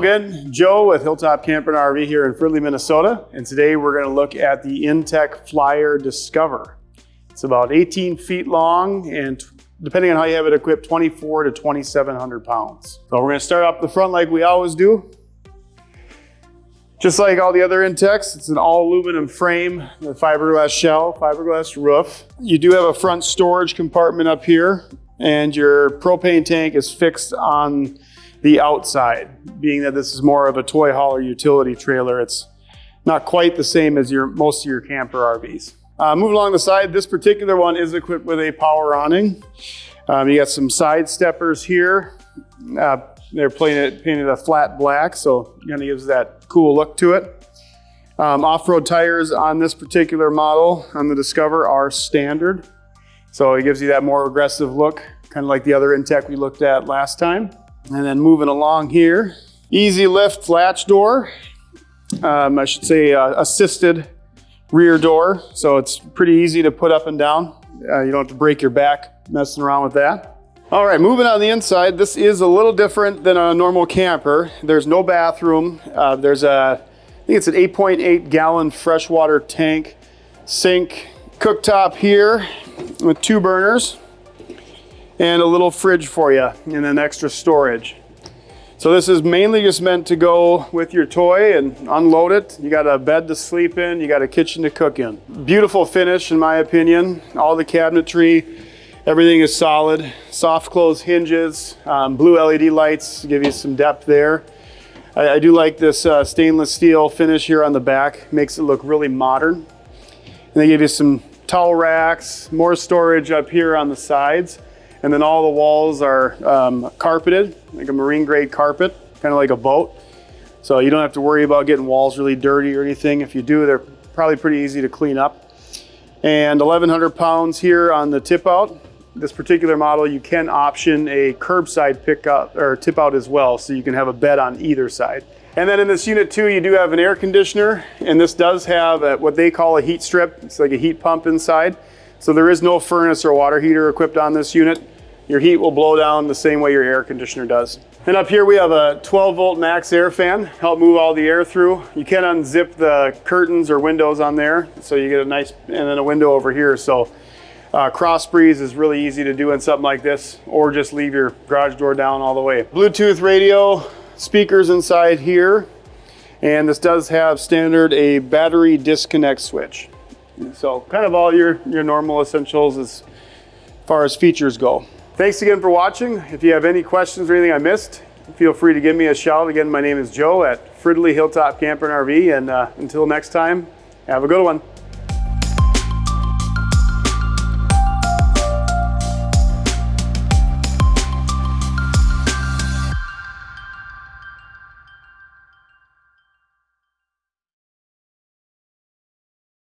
again, Joe with Hilltop Camper and RV here in Fridley, Minnesota. And today we're gonna look at the Intech Flyer Discover. It's about 18 feet long and depending on how you have it equipped, 24 to 2,700 pounds. So we're gonna start up the front like we always do. Just like all the other Intechs, it's an all aluminum frame, the fiberglass shell, fiberglass roof. You do have a front storage compartment up here and your propane tank is fixed on the outside, being that this is more of a toy hauler utility trailer. It's not quite the same as your most of your camper RVs. Uh, moving along the side, this particular one is equipped with a power awning. Um, you got some side steppers here. Uh, they're painted, painted a flat black, so kind of gives that cool look to it. Um, Off-road tires on this particular model on the Discover are standard. So it gives you that more aggressive look, kind of like the other Intech we looked at last time. And then moving along here, easy lift latch door. Um, I should say uh, assisted rear door. So it's pretty easy to put up and down. Uh, you don't have to break your back messing around with that. All right, moving on the inside, this is a little different than a normal camper. There's no bathroom. Uh, there's a, I think it's an 8.8 .8 gallon freshwater tank, sink, cooktop here with two burners and a little fridge for you and then extra storage. So this is mainly just meant to go with your toy and unload it. You got a bed to sleep in, you got a kitchen to cook in. Beautiful finish in my opinion. All the cabinetry, everything is solid. Soft close hinges, um, blue LED lights give you some depth there. I, I do like this uh, stainless steel finish here on the back. Makes it look really modern. And they give you some towel racks, more storage up here on the sides. And then all the walls are um, carpeted, like a marine grade carpet, kind of like a boat. So you don't have to worry about getting walls really dirty or anything. If you do, they're probably pretty easy to clean up. And 1,100 pounds here on the tip out. This particular model, you can option a curbside pickup or tip out as well. So you can have a bed on either side. And then in this unit too, you do have an air conditioner and this does have a, what they call a heat strip. It's like a heat pump inside. So there is no furnace or water heater equipped on this unit. Your heat will blow down the same way your air conditioner does. And up here we have a 12 volt MaxxAir fan, help move all the air through. You can unzip the curtains or windows on there. So you get a nice, and then a window over here. So uh, cross breeze is really easy to do in something like this, or just leave your garage door down all the way. Bluetooth radio, speakers inside here. And this does have standard a battery disconnect switch. So kind of all your, your normal essentials as far as features go. Thanks again for watching. If you have any questions or anything I missed, feel free to give me a shout. Again, my name is Joe at Fridley Hilltop Camper and RV. And uh, until next time, have a good one.